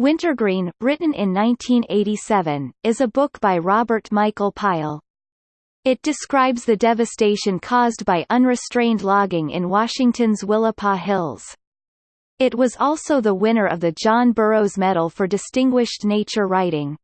Wintergreen, written in 1987, is a book by Robert Michael Pyle. It describes the devastation caused by unrestrained logging in Washington's Willapa Hills. It was also the winner of the John Burroughs Medal for Distinguished Nature Writing.